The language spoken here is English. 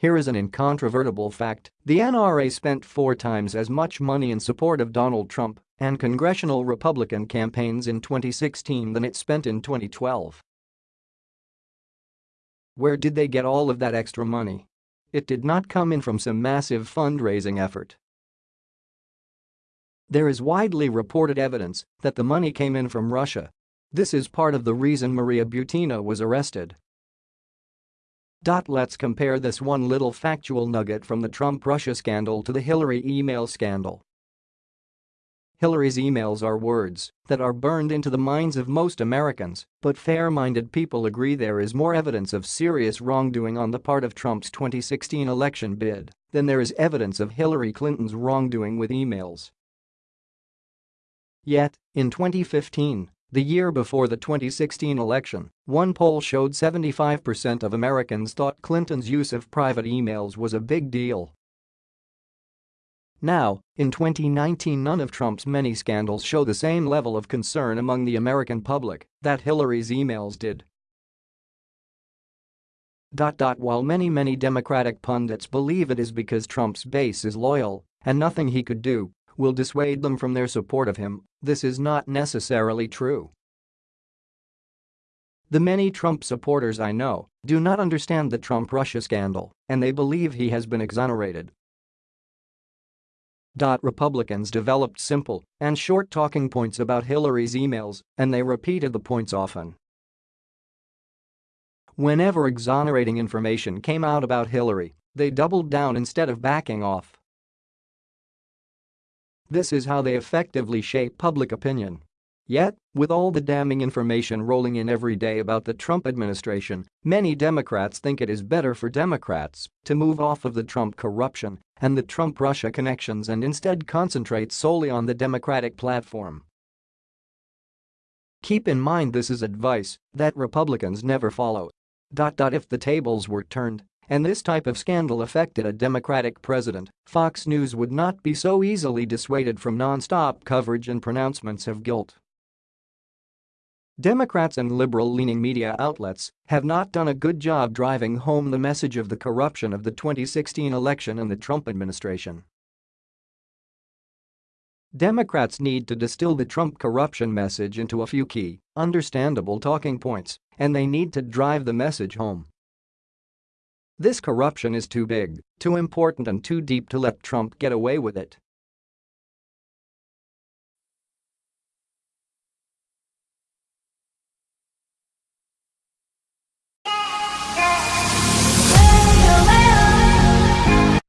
Here is an incontrovertible fact, the NRA spent four times as much money in support of Donald Trump and congressional Republican campaigns in 2016 than it spent in 2012. Where did they get all of that extra money? It did not come in from some massive fundraising effort. There is widely reported evidence that the money came in from Russia. This is part of the reason Maria Butina was arrested. Let's compare this one little factual nugget from the Trump-Russia scandal to the Hillary email scandal. Hillary's emails are words that are burned into the minds of most Americans, but fair-minded people agree there is more evidence of serious wrongdoing on the part of Trump's 2016 election bid than there is evidence of Hillary Clinton's wrongdoing with emails. Yet, in 2015, the year before the 2016 election, one poll showed 75% of Americans thought Clinton's use of private emails was a big deal now, in 2019 none of Trump's many scandals show the same level of concern among the American public that Hillary's emails did. While many many Democratic pundits believe it is because Trump's base is loyal and nothing he could do will dissuade them from their support of him, this is not necessarily true. The many Trump supporters I know do not understand the Trump-Russia scandal and they believe he has been exonerated Republicans developed simple and short talking points about Hillary's emails, and they repeated the points often. Whenever exonerating information came out about Hillary, they doubled down instead of backing off. This is how they effectively shape public opinion. Yet, with all the damning information rolling in every day about the Trump administration, many Democrats think it is better for Democrats to move off of the Trump corruption and the Trump-Russia connections and instead concentrate solely on the Democratic platform. Keep in mind this is advice that Republicans never follow. If the tables were turned and this type of scandal affected a Democratic president, Fox News would not be so easily dissuaded from non-stop coverage and pronouncements of guilt. Democrats and liberal-leaning media outlets have not done a good job driving home the message of the corruption of the 2016 election and the Trump administration. Democrats need to distill the Trump corruption message into a few key, understandable talking points, and they need to drive the message home. This corruption is too big, too important and too deep to let Trump get away with it.